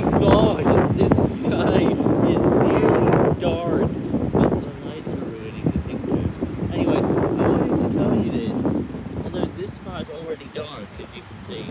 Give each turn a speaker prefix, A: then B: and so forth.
A: my gosh, This sky is nearly dark. But oh, the lights are ruining the picture. Anyways, I wanted to tell you this. Although this part is already dark, as you can see.